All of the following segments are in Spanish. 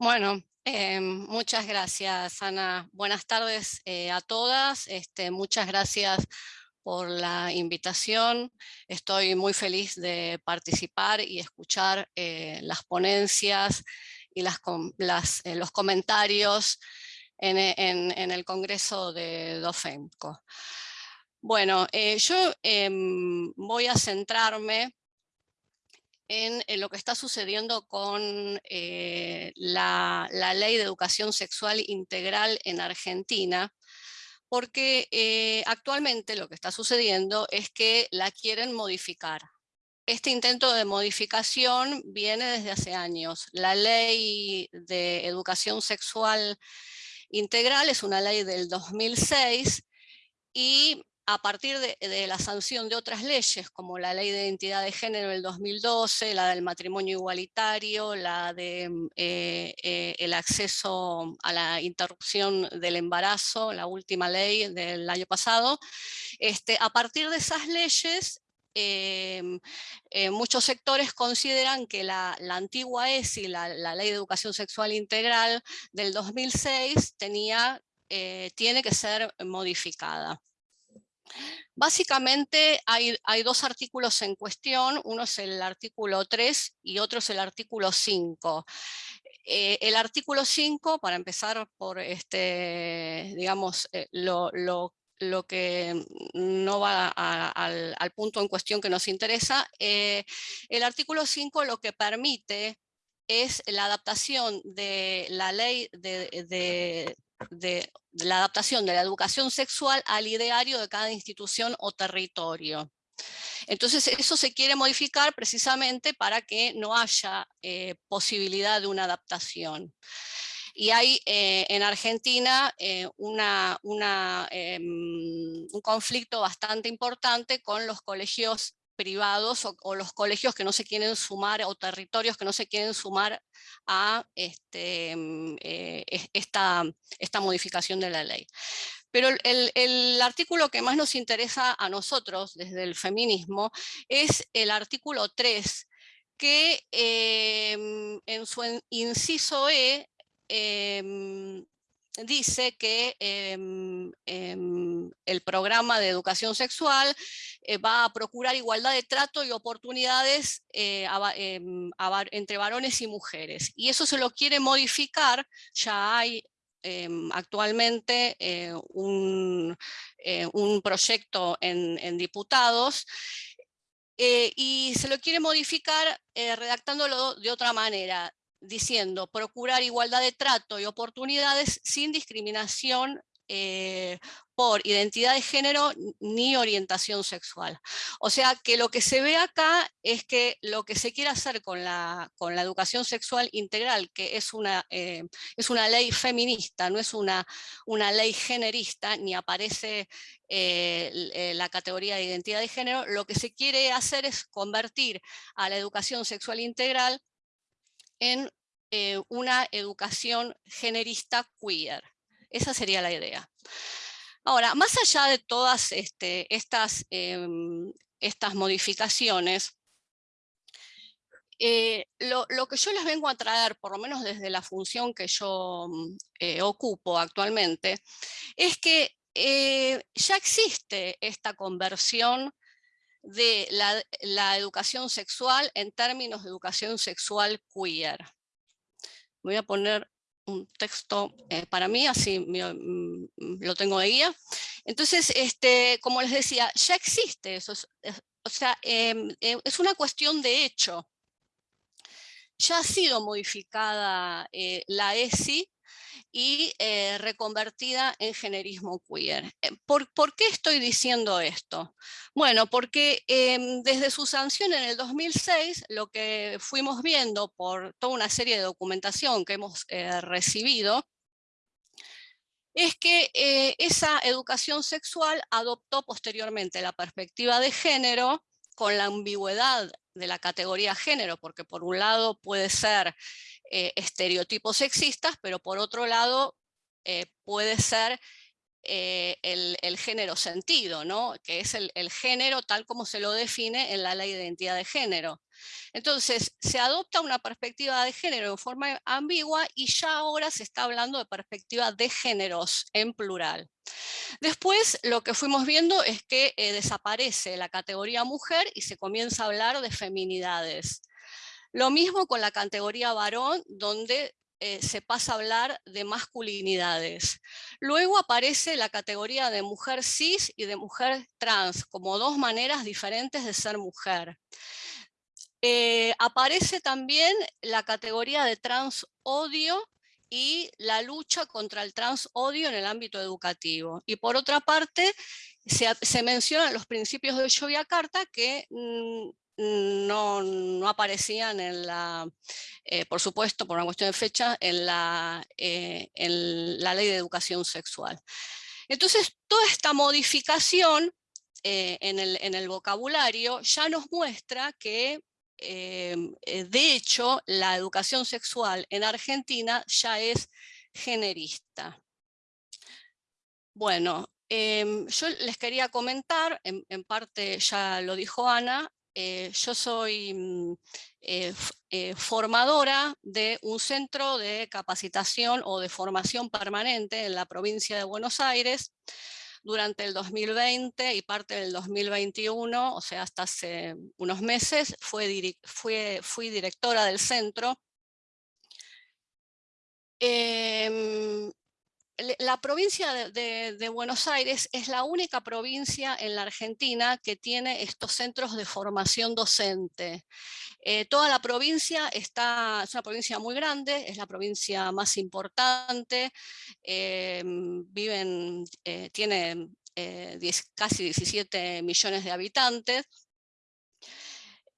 Bueno, eh, muchas gracias, Ana. Buenas tardes eh, a todas. Este, muchas gracias por la invitación. Estoy muy feliz de participar y escuchar eh, las ponencias y las, los comentarios en, en, el Congreso de DOFEMCO. Bueno, yo em, voy a centrarme en, lo que está sucediendo con eh, la, Ley de Educación Sexual Integral en Argentina, porque eh, actualmente lo que está sucediendo es que la quieren modificar. Este intento de modificación viene desde hace años. La Ley de Educación Sexual Integral es una ley del 2006 y a partir de, la sanción de otras leyes, como la Ley de Identidad de Género del 2012, la del matrimonio igualitario, la de mm, eh, eh, acceso a la interrupción del embarazo, la última ley del año pasado, este, a partir de esas leyes eh, muchos sectores consideran que la, antigua ESI, la, Ley de Educación Sexual Integral del 2006, tenía, tiene que ser modificada. Básicamente hay, dos artículos en cuestión, uno es el artículo 3 y otro es el artículo 5. Eh, el artículo 5, para empezar por este, digamos, eh, lo, que no va al, punto en cuestión que nos interesa, eh, el artículo 5 lo que permite es la adaptación de la ley de, de, la adaptación de la educación sexual al ideario de cada institución o territorio. Entonces eso se quiere modificar precisamente para que no haya eh, posibilidad de una adaptación. Y hay eh, en Argentina eh, em, un conflicto bastante importante con los colegios privados o, los colegios que no se quieren sumar o territorios que no se quieren sumar a este, mm, eh, esta, esta modificación de la ley. Pero el, artículo que más nos interesa a nosotros desde el feminismo es el artículo 3, que em, en su inciso E em, dice que el programa de educación sexual eh, va a procurar igualdad de trato y oportunidades eh, em, entre varones y mujeres. Y eso se lo quiere modificar, ya hay actualmente eh, un, proyecto en, diputados y se lo quiere modificar redactándolo de otra manera diciendo procurar igualdad de trato y oportunidades sin discriminación eh, por identidad de género ni orientación sexual. O sea que lo que se ve acá es que lo que se quiere hacer con la, con la educación sexual integral, que es una, eh, es una ley feminista, no es una, una ley generista, ni aparece eh, la categoría de identidad de género, lo que se quiere hacer es convertir a la educación sexual integral en una educación generista queer. Esa sería la idea. Ahora, más allá de todas este, estas, em, estas modificaciones, eh, lo, que yo les vengo a traer, por lo menos desde la función que yo mm, eh, ocupo actualmente, es que ya existe esta conversión de la, educación sexual en términos de educación sexual queer. Voy a poner un texto eh, para mí, así mm, lo tengo de guía. Entonces, este, como les decía, ya existe eso, o sea, em, eh, es una cuestión de hecho. Ya ha sido modificada eh, la ESI y eh, reconvertida en generismo queer. Eh, ¿Por, qué estoy diciendo esto? Bueno, porque em, desde su sanción en el 2006, lo que fuimos viendo por toda una serie de documentación que hemos eh, recibido, es que esa educación sexual adoptó posteriormente la perspectiva de género con la ambigüedad de la categoría género, porque por un lado puede ser eh, estereotipos sexistas, pero por otro lado eh, puede ser eh, el, género sentido, ¿no? que es el, género tal como se lo define en la ley de identidad de género. Entonces, se adopta una perspectiva de género en forma ambigua y ya ahora se está hablando de perspectiva de géneros en plural. Después, lo que fuimos viendo es que desaparece la categoría mujer y se comienza a hablar de feminidades. Lo mismo con la categoría varón, donde eh, se pasa a hablar de masculinidades. Luego aparece la categoría de mujer cis y de mujer trans, como dos maneras diferentes de ser mujer. Eh, aparece también la categoría de trans odio y la lucha contra el trans odio en el ámbito educativo. Y por otra parte, se, mencionan los principios de Yogyakarta que mm, no, aparecían en la, eh, por supuesto, por una cuestión de fecha, en la, eh, en la ley de educación sexual. Entonces, toda esta modificación eh, en, el, en, el, vocabulario ya nos muestra que, de hecho, la educación sexual en Argentina ya es generista. Bueno, em, yo les quería comentar, en, parte ya lo dijo Ana, eh, yo soy mm, eh, eh, formadora de un centro de capacitación o de formación permanente en la provincia de Buenos Aires durante el 2020 y parte del 2021, o sea, hasta hace unos meses, fui directora del centro. Em, la provincia de, Buenos Aires es la única provincia en la Argentina que tiene estos centros de formación docente. Eh, toda la provincia está, es una provincia muy grande, es la provincia más importante, eh, viven, eh, tiene casi 17 millones de habitantes,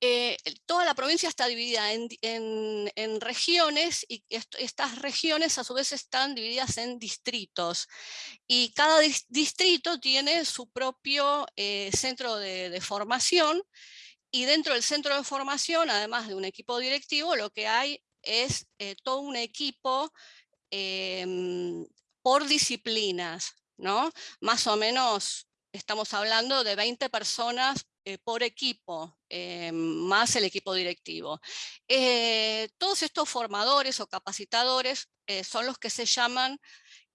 eh, toda la provincia está dividida en, regiones y estas regiones a su vez están divididas en distritos y cada distrito tiene su propio eh, centro de, formación y dentro del centro de formación, además de un equipo directivo, lo que hay es eh, todo un equipo em, por disciplinas, ¿no? Más o menos estamos hablando de 20 personas eh, por equipo, eh, más el equipo directivo. Eh, todos estos formadores o capacitadores son los que se llaman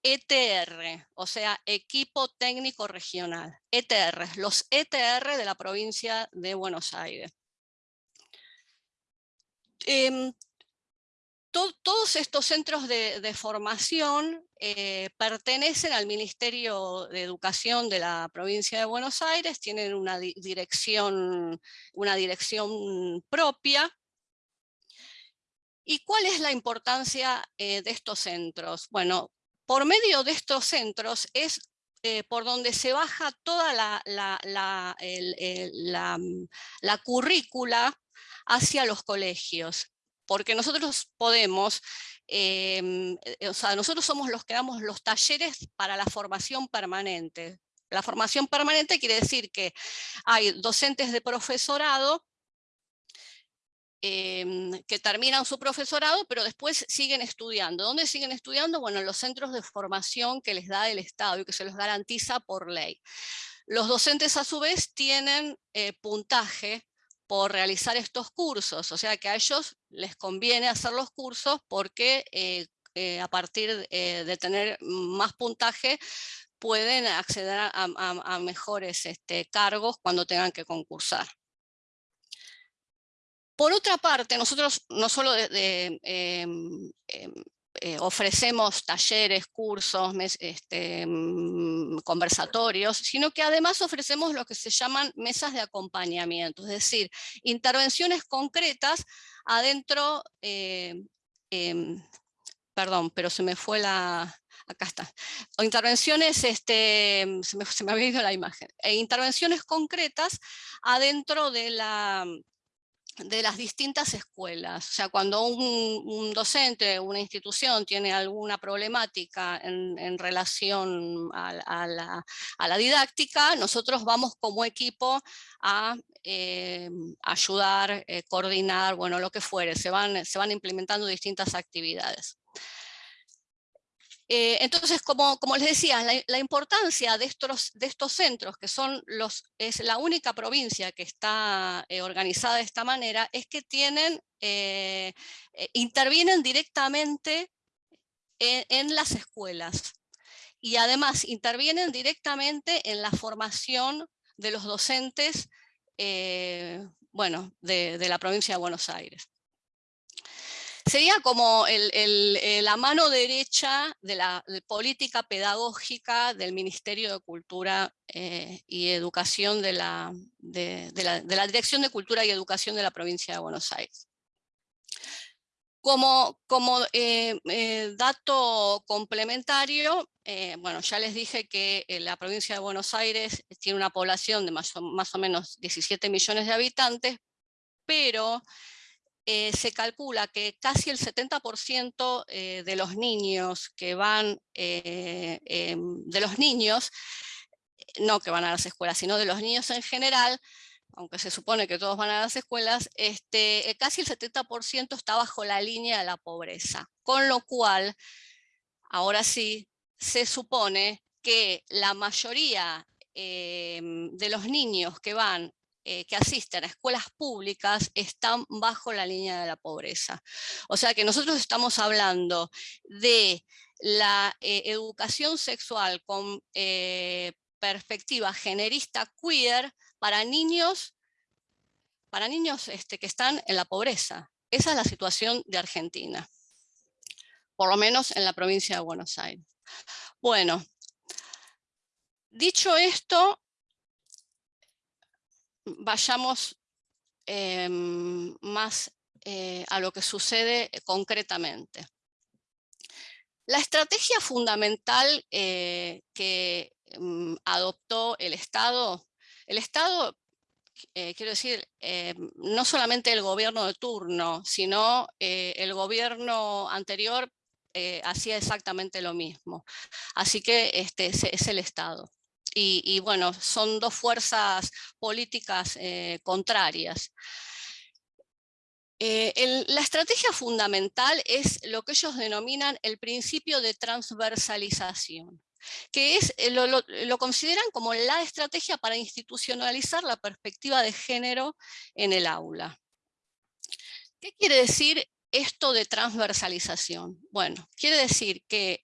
ETR, o sea, Equipo Técnico Regional, ETR, los ETR de la provincia de Buenos Aires. Todos estos centros de, formación eh, pertenecen al Ministerio de Educación de la provincia de Buenos Aires, tienen una dirección, propia. ¿Y cuál es la importancia eh, de estos centros? Bueno, por medio de estos centros es eh, por donde se baja toda la currícula hacia los colegios porque nosotros podemos, em, eh, o sea, nosotros somos los que damos los talleres para la formación permanente. La formación permanente quiere decir que hay docentes de profesorado em, que terminan su profesorado, pero después siguen estudiando. ¿Dónde siguen estudiando? Bueno, en los centros de formación que les da el Estado y que se los garantiza por ley. Los docentes a su vez tienen eh, puntaje por realizar estos cursos, o sea que a ellos les conviene hacer los cursos porque eh, eh, a partir eh, de tener más puntaje pueden acceder a, mejores este, cargos cuando tengan que concursar. Por otra parte, nosotros no solo de, em, em, eh, ofrecemos talleres, cursos, este, mm, conversatorios, sino que además ofrecemos lo que se llaman mesas de acompañamiento, es decir, intervenciones concretas adentro, eh, em, perdón, pero se me fue la, acá está, o intervenciones, este, se, me, se me había ido la imagen, e intervenciones concretas adentro de la de las distintas escuelas. O sea, cuando un, docente, una institución tiene alguna problemática en, relación a, la, didáctica, nosotros vamos como equipo a eh, ayudar, eh, coordinar, bueno, lo que fuere, se van, se van implementando distintas actividades. Eh, entonces, como, les decía, la, importancia de estos, de estos centros, que son los, es la única provincia que está eh, organizada de esta manera, es que tienen, eh, intervienen directamente en, las escuelas. Y además intervienen directamente en la formación de los docentes bueno, de la provincia de Buenos Aires. Sería como eh, la mano derecha de la política pedagógica del Ministerio de Cultura eh, y Educación de la, Dirección de Cultura y Educación de la provincia de Buenos Aires. Como, eh, dato complementario, bueno, ya les dije que la provincia de Buenos Aires tiene una población de más más o menos 17 millones de habitantes, pero eh, se calcula que casi el 70% eh, de los niños que van, eh, em, de los niños, no que van a las escuelas, sino de los niños en general, aunque se supone que todos van a las escuelas, este, casi el 70% está bajo la línea de la pobreza. Con lo cual, ahora sí, se supone que la mayoría em, de los niños que van eh, que asisten a escuelas públicas están bajo la línea de la pobreza. O sea que nosotros estamos hablando de la eh, educación sexual con eh, perspectiva generista queer para niños, para niños este, que están en la pobreza. Esa es la situación de Argentina, por lo menos en la provincia de Buenos Aires. Bueno, dicho esto, vayamos em, más eh, a lo que sucede concretamente. La estrategia fundamental eh, que mm, adoptó el Estado, el Estado, eh, quiero decir, no solamente el gobierno de turno, sino el gobierno anterior hacía exactamente lo mismo. Así que este, es el Estado y, bueno, son dos fuerzas políticas eh, contrarias. Eh, la estrategia fundamental es lo que ellos denominan el principio de transversalización, que es, eh, lo, lo, consideran como la estrategia para institucionalizar la perspectiva de género en el aula. ¿Qué quiere decir esto de transversalización? Bueno, quiere decir que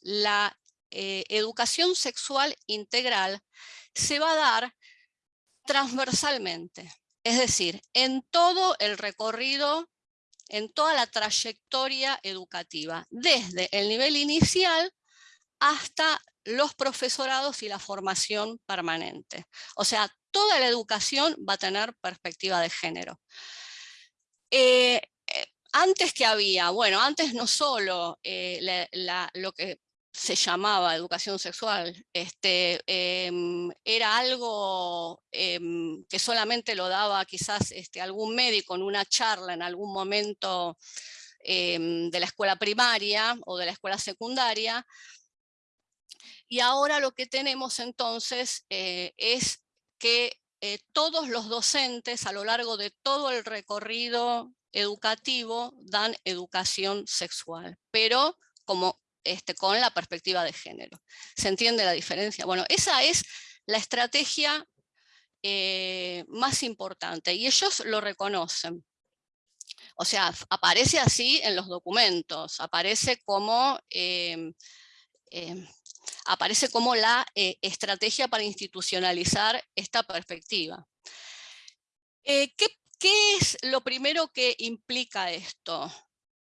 la eh, educación sexual integral se va a dar transversalmente, es decir, en todo el recorrido, en toda la trayectoria educativa, desde el nivel inicial hasta los profesorados y la formación permanente. O sea, toda la educación va a tener perspectiva de género. Eh, eh, antes que había, bueno, antes no solo lo que se llamaba educación sexual, este, em, era algo em, que solamente lo daba quizás este, algún médico en una charla en algún momento em, de la escuela primaria o de la escuela secundaria. Y ahora lo que tenemos entonces eh, es que eh, todos los docentes a lo largo de todo el recorrido educativo dan educación sexual, pero como este, con la perspectiva de género. ¿Se entiende la diferencia? Bueno, esa es la estrategia eh, más importante y ellos lo reconocen. O sea, aparece así en los documentos, aparece como, em, em, aparece como la eh, estrategia para institucionalizar esta perspectiva. Eh, ¿qué, ¿Qué es lo primero que implica esto?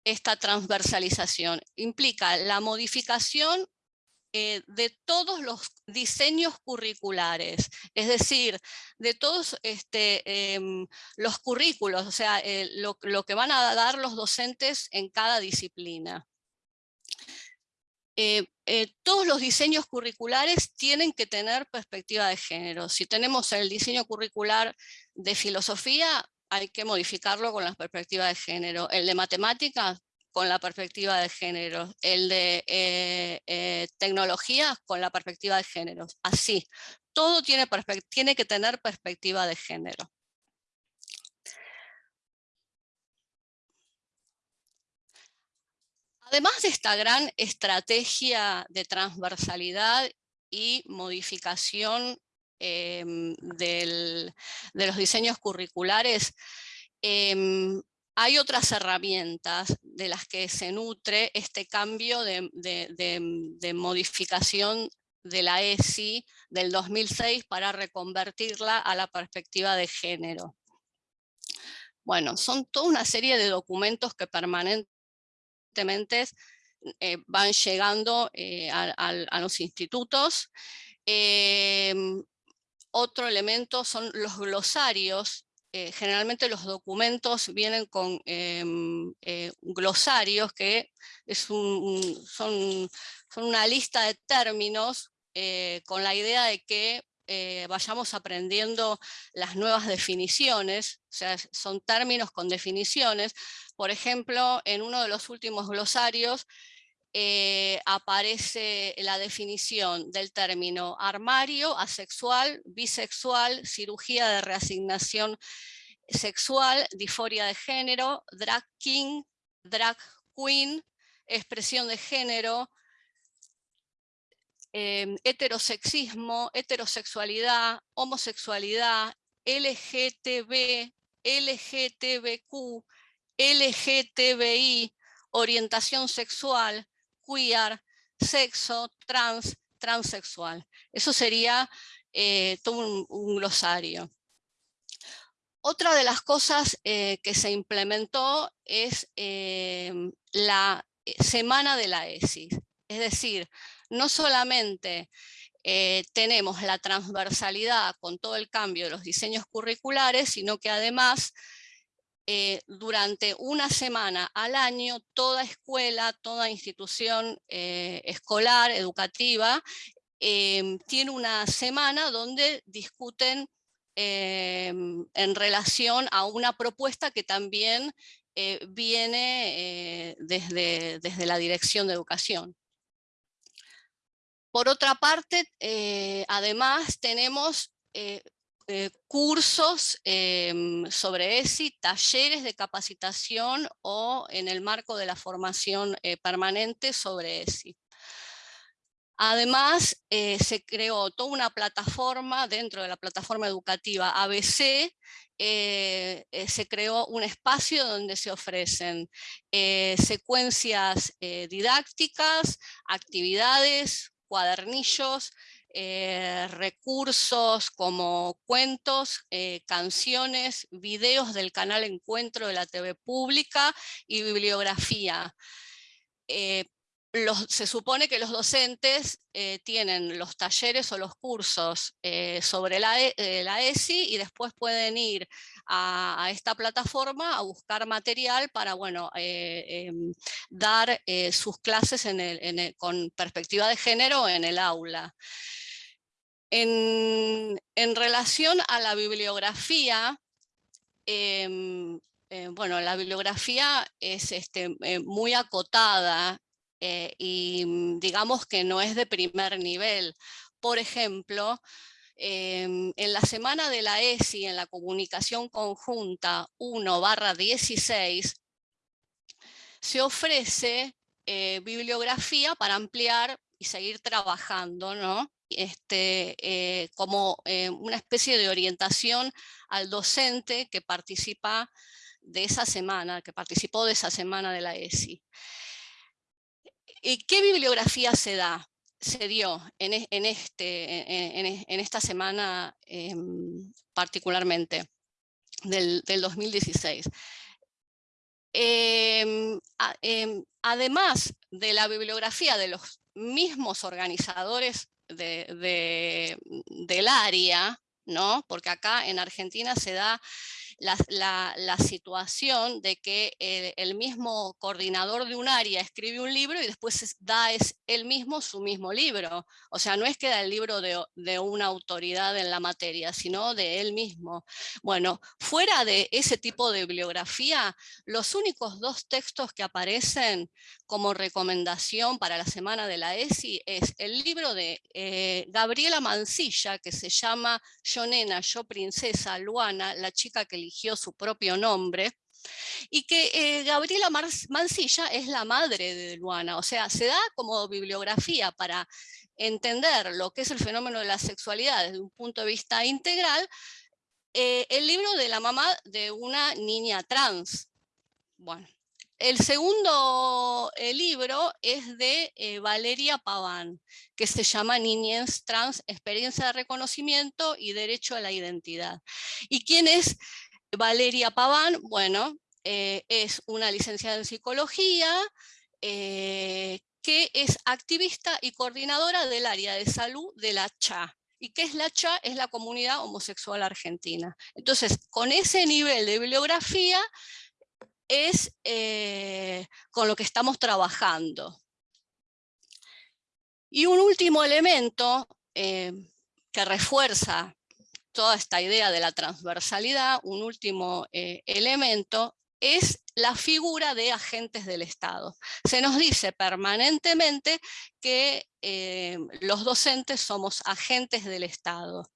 Esta transversalización. Implica la modificación eh, de todos los diseños curriculares, es decir, de todos este, em, los currículos, o sea, eh, lo, que van a dar los docentes en cada disciplina. Eh, todos los diseños curriculares tienen que tener perspectiva de género. Si tenemos el diseño curricular de filosofía, hay que modificarlo con la perspectiva de género. El de matemáticas, con la perspectiva de género. El de eh, eh, tecnología, con la perspectiva de género. Así, todo tiene que tener perspectiva de género. Además de esta gran estrategia de transversalidad y modificación em, de los diseños curriculares, em, hay otras herramientas de las que se nutre este cambio de, modificación de la ESI del 2006 para reconvertirla a la perspectiva de género. Bueno, son toda una serie de documentos que permanentemente eh, van llegando eh, a, los institutos. Em, otro elemento son los glosarios. Eh, generalmente los documentos vienen con em, glosarios que es son, son, una lista de términos con la idea de que vayamos aprendiendo las nuevas definiciones, o sea, son términos con definiciones. Por ejemplo, en uno de los últimos glosarios eh, aparece la definición del término armario, asexual, bisexual, cirugía de reasignación sexual, disforia de género, drag king, drag queen, expresión de género, em, heterosexismo, heterosexualidad, homosexualidad, LGTB, LGTBQ, LGTBI, orientación sexual, queer, sexo, trans, transexual. Eso sería eh, todo un, glosario. Otra de las cosas eh, que se implementó es eh, la semana de la ESIS. Es decir, no solamente tenemos la transversalidad con todo el cambio de los diseños curriculares, sino que además eh, durante una semana al año toda escuela, toda institución eh, escolar, educativa, em, tiene una semana donde discuten em, en relación a una propuesta que también eh, viene desde, desde la Dirección de Educación. Por otra parte, además tenemos eh, cursos em, sobre ESI, talleres de capacitación o en el marco de la formación eh, permanente sobre ESI. Además, eh, se creó toda una plataforma dentro de la plataforma educativa ABC, se creó un espacio donde se ofrecen secuencias didácticas, actividades, cuadernillos, eh, recursos como cuentos, eh, canciones, videos del canal Encuentro de la TV pública y bibliografía. Eh, se supone que los docentes tienen los talleres o los cursos sobre la, ESI y después pueden ir a, esta plataforma a buscar material para bueno, em, dar sus clases con perspectiva de género en el aula. En, relación a la bibliografía, em, eh, bueno, la bibliografía es este, eh, muy acotada eh, y mm, digamos que no es de primer nivel. Por ejemplo, em, en la semana de la ESI, en la comunicación conjunta 1 barra 16, se ofrece bibliografía para ampliar y seguir trabajando, ¿no? Este, eh, como eh, una especie de orientación al docente que participa de esa semana, que participó de esa semana de la ESI. ¿Y qué bibliografía se da? Se dio en, e, este, en, esta semana em, particularmente, del, 2016. Em, em, además de la bibliografía de los mismos organizadores de, del área, ¿no? porque acá en Argentina se da la, situación de que el, mismo coordinador de un área escribe un libro y después da es él mismo su mismo libro. O sea, no es que da el libro de, de una autoridad en la materia, sino de él mismo. Bueno, fuera de ese tipo de bibliografía, los únicos dos textos que aparecen como recomendación para la semana de la ESI es el libro de eh, Gabriela Mancilla, que se llama Yo Nena, Yo Princesa, Luana, la chica que eligió su propio nombre, Y que eh, Gabriela Mancilla es la madre de Luana, o sea, se da como bibliografía para entender lo que es el fenómeno de la sexualidad desde un punto de vista integral, eh, el libro de la mamá de una niña trans. Bueno, el segundo eh, libro es de Valeria Paván, que se llama Niñez Trans, Experiencia de Reconocimiento y Derecho a la Identidad. ¿Y quién es Valeria Paván? Bueno, eh, es una licenciada en Psicología, que es activista y coordinadora del área de salud de la CHA. ¿Y qué es la CHA? Es la Comunidad Homosexual Argentina. Entonces, con ese nivel de bibliografía, es eh, con lo que estamos trabajando. Y un último elemento eh, que refuerza toda esta idea de la transversalidad, un último eh, elemento, es la figura de agentes del Estado. Se nos dice permanentemente que los docentes somos agentes del Estado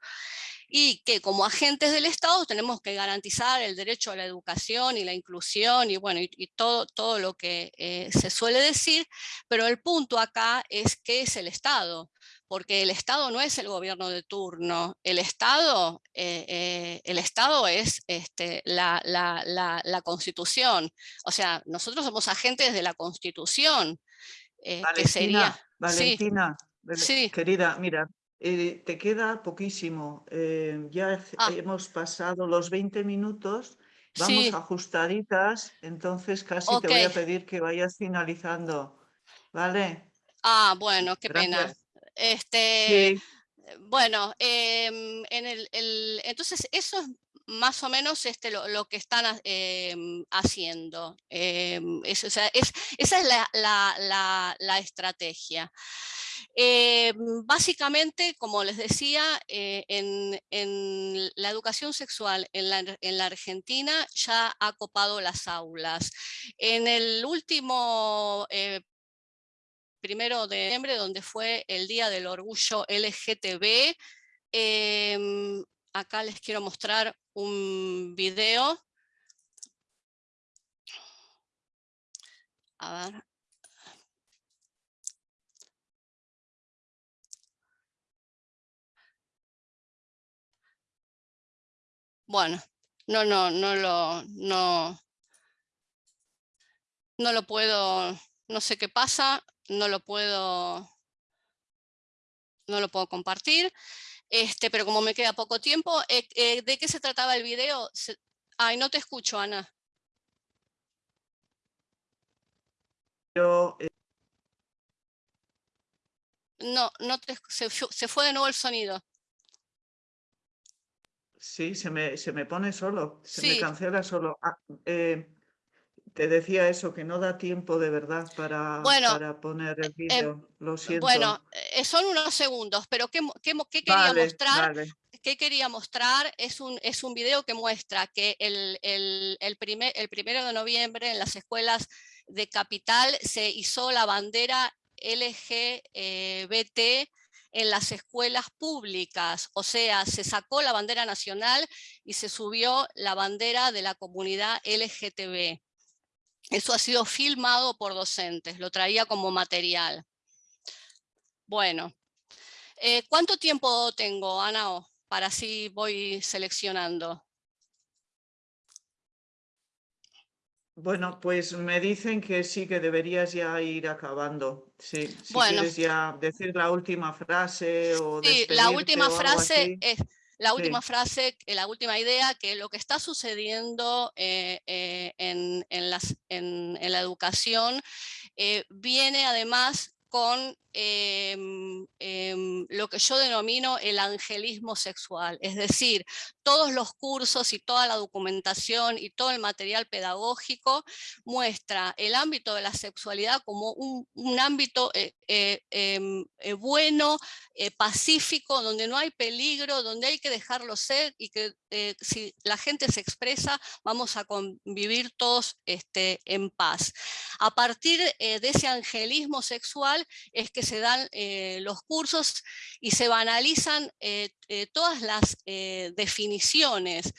y que como agentes del Estado tenemos que garantizar el derecho a la educación y la inclusión y, bueno, y, todo, todo lo que eh, se suele decir, pero el punto acá es qué es el Estado, porque el Estado no es el gobierno de turno, el Estado, eh, eh, el Estado es este, la, la, la, Constitución, o sea, nosotros somos agentes de la Constitución, Valentina, que sería... Valentina, sí. querida, mira, eh, te queda poquísimo. Eh, ya ah. hemos pasado los 20 minutos. Vamos ajustaditas, entonces casi te voy a pedir que vayas finalizando. ¿Vale? Ah, bueno, qué pena. Este, Bueno, em, en el, entonces eso es más o menos este, lo, que están em, haciendo. Em, esa es la, la estrategia. Eh, básicamente, como les decía, eh, en, la educación sexual en la, Argentina ya ha copado las aulas. En el último eh, primero de noviembre, donde fue el Día del Orgullo LGTB, em, acá les quiero mostrar un video. A ver, Bueno, no, no, no lo, no, no lo puedo, no sé qué pasa, no lo puedo, no lo puedo compartir, este, pero como me queda poco tiempo, eh, eh, ¿de qué se trataba el video? Ay, no te escucho, Ana. Yo, eh, No, no te, se, se fue de nuevo el sonido. Sí, se me, se me pone solo, se me cancela solo. Ah, eh, te decía eso, que no da tiempo de verdad para, para poner el em, vídeo, lo siento. Bueno, eh, son unos segundos, pero ¿qué, qué, qué quería mostrar? ¿Qué quería mostrar? Es un, es un video que muestra que el, el, el, primer, el primero de noviembre en las escuelas de Capital se hizo la bandera LGBT en las escuelas públicas, o sea, se sacó la bandera nacional y se subió la bandera de la comunidad LGTB. Eso ha sido filmado por docentes, lo traía como material. Bueno, eh, ¿cuánto tiempo tengo, Ana? Para así voy seleccionando. Bueno, pues me dicen que sí, que deberías ya ir acabando. Sí, si quieres ya decir la última frase o Sí, la última frase es la última frase, la última idea, que lo que está sucediendo eh, eh, en, las, en, la educación eh, viene además con em, em, lo que yo denomino el angelismo sexual, es decir, todos los cursos y toda la documentación y todo el material pedagógico muestra el ámbito de la sexualidad como un, ámbito eh, eh, em, eh, bueno, pacífico, donde no hay peligro, donde hay que dejarlo ser y que si la gente se expresa vamos a convivir todos este, en paz. A partir de ese angelismo sexual es que se dan los cursos y se banalizan todas las definiciones.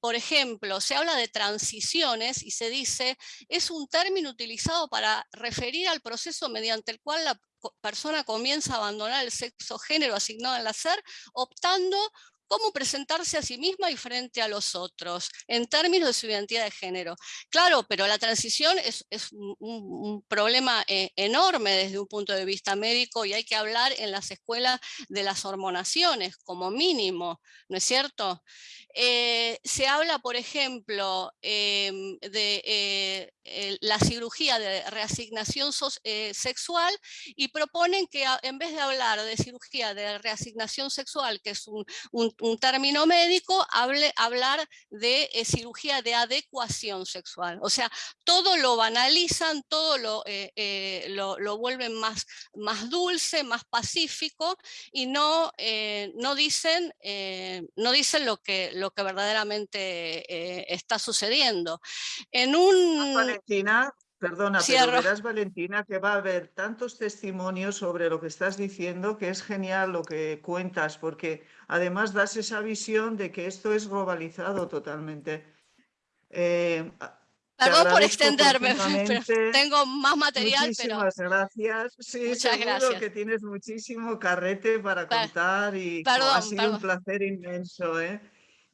por ejemplo, se habla de transiciones y se dice, es un término utilizado para referir al proceso mediante el cual la persona comienza a abandonar el sexo género asignado al nacer, optando cómo presentarse a sí misma y frente a los otros, en términos de su identidad de género. Claro, pero la transición es, un, problema eh, enorme desde un punto de vista médico y hay que hablar en las escuelas de las hormonaciones, como mínimo, ¿no es cierto? Eh, se habla, por ejemplo, em, de eh, la cirugía de reasignación sexual y proponen que en vez de hablar de cirugía de reasignación sexual, que es un término médico, hable, hablar de eh, cirugía de adecuación sexual. O sea, todo lo banalizan, todo lo, eh, eh, lo, vuelven más, más dulce, más pacífico y no, no dicen, no dicen lo, que, que verdaderamente está sucediendo. En un... Valentina, Perdona, pero verás, Valentina, que va a haber tantos testimonios sobre lo que estás diciendo que es genial lo que cuentas, porque además das esa visión de que esto es globalizado totalmente. Eh, Perdón por extenderme, pero tengo más material. Muchísimas gracias. Sí, Muchas seguro que tienes muchísimo carrete para contar y ha sido un placer inmenso. ¿eh?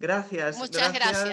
Gracias. Muchas gracias.